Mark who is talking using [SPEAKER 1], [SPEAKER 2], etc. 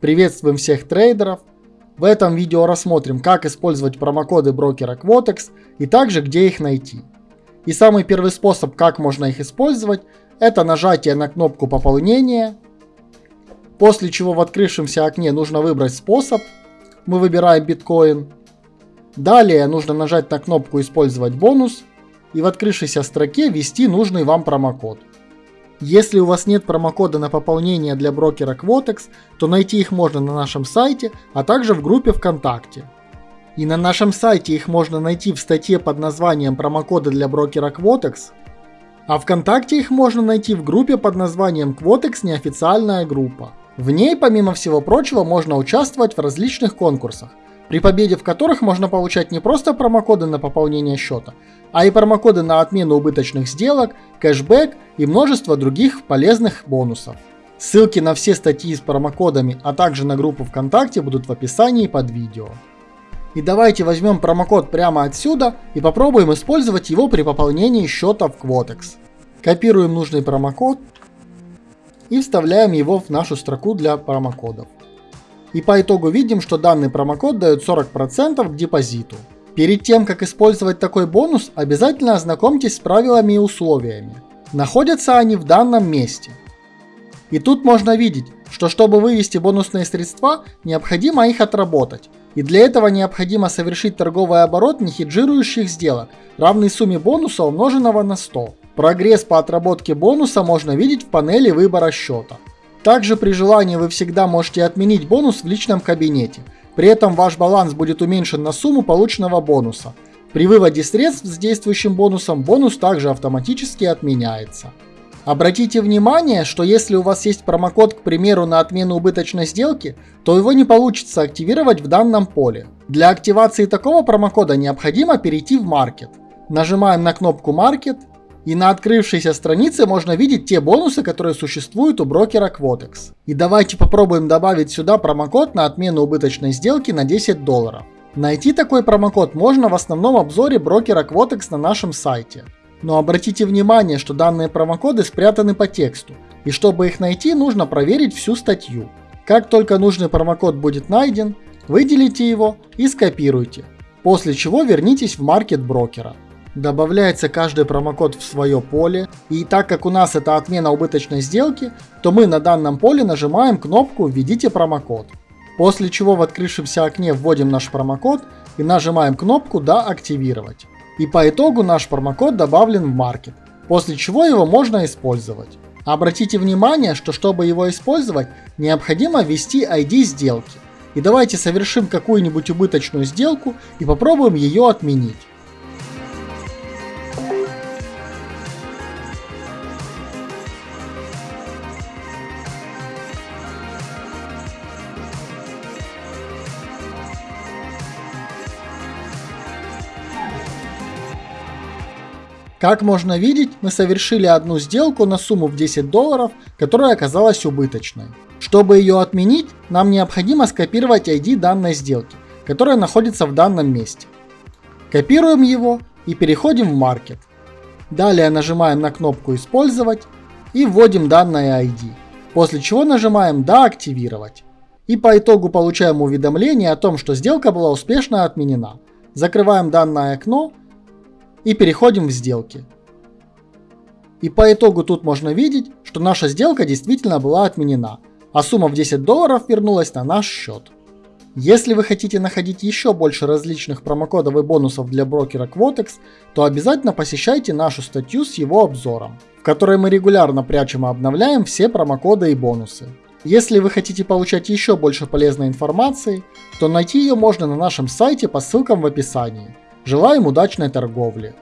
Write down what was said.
[SPEAKER 1] Приветствуем всех трейдеров! В этом видео рассмотрим, как использовать промокоды брокера Quotex и также где их найти. И самый первый способ, как можно их использовать, это нажатие на кнопку пополнения, после чего в открывшемся окне нужно выбрать способ, мы выбираем биткоин. Далее нужно нажать на кнопку использовать бонус и в открывшейся строке ввести нужный вам промокод. Если у вас нет промокода на пополнение для брокера Quotex, то найти их можно на нашем сайте, а также в группе ВКонтакте. И на нашем сайте их можно найти в статье под названием «Промокоды для брокера Quotex», а ВКонтакте их можно найти в группе под названием Quotex неофициальная группа. В ней, помимо всего прочего, можно участвовать в различных конкурсах, при победе в которых можно получать не просто промокоды на пополнение счета, а и промокоды на отмену убыточных сделок, кэшбэк и множество других полезных бонусов. Ссылки на все статьи с промокодами, а также на группу ВКонтакте будут в описании под видео. И давайте возьмем промокод прямо отсюда и попробуем использовать его при пополнении счета в Quotex. Копируем нужный промокод и вставляем его в нашу строку для промокодов. И по итогу видим, что данный промокод дает 40% к депозиту. Перед тем, как использовать такой бонус, обязательно ознакомьтесь с правилами и условиями. Находятся они в данном месте. И тут можно видеть, что чтобы вывести бонусные средства, необходимо их отработать. И для этого необходимо совершить торговый оборот нехеджирующих сделок, равный сумме бонуса умноженного на 100. Прогресс по отработке бонуса можно видеть в панели выбора счета. Также при желании вы всегда можете отменить бонус в личном кабинете – при этом ваш баланс будет уменьшен на сумму полученного бонуса. При выводе средств с действующим бонусом бонус также автоматически отменяется. Обратите внимание, что если у вас есть промокод, к примеру, на отмену убыточной сделки, то его не получится активировать в данном поле. Для активации такого промокода необходимо перейти в Market. Нажимаем на кнопку Market и на открывшейся странице можно видеть те бонусы, которые существуют у брокера Quotex. И давайте попробуем добавить сюда промокод на отмену убыточной сделки на 10 долларов. Найти такой промокод можно в основном обзоре брокера Quotex на нашем сайте. Но обратите внимание, что данные промокоды спрятаны по тексту, и чтобы их найти, нужно проверить всю статью. Как только нужный промокод будет найден, выделите его и скопируйте, после чего вернитесь в маркет брокера. Добавляется каждый промокод в свое поле, и так как у нас это отмена убыточной сделки, то мы на данном поле нажимаем кнопку «Введите промокод». После чего в открывшемся окне вводим наш промокод и нажимаем кнопку «Да, активировать». И по итогу наш промокод добавлен в маркет, после чего его можно использовать. Обратите внимание, что чтобы его использовать, необходимо ввести ID сделки. И давайте совершим какую-нибудь убыточную сделку и попробуем ее отменить. Как можно видеть, мы совершили одну сделку на сумму в 10 долларов, которая оказалась убыточной. Чтобы ее отменить, нам необходимо скопировать ID данной сделки, которая находится в данном месте. Копируем его и переходим в Market. Далее нажимаем на кнопку «Использовать» и вводим данное ID, после чего нажимаем «Да, активировать». И по итогу получаем уведомление о том, что сделка была успешно отменена. Закрываем данное окно и переходим в сделки. И по итогу тут можно видеть, что наша сделка действительно была отменена, а сумма в 10 долларов вернулась на наш счет. Если вы хотите находить еще больше различных промокодов и бонусов для брокера Quotex, то обязательно посещайте нашу статью с его обзором, в которой мы регулярно прячем и обновляем все промокоды и бонусы. Если вы хотите получать еще больше полезной информации, то найти ее можно на нашем сайте по ссылкам в описании. Желаем удачной торговли!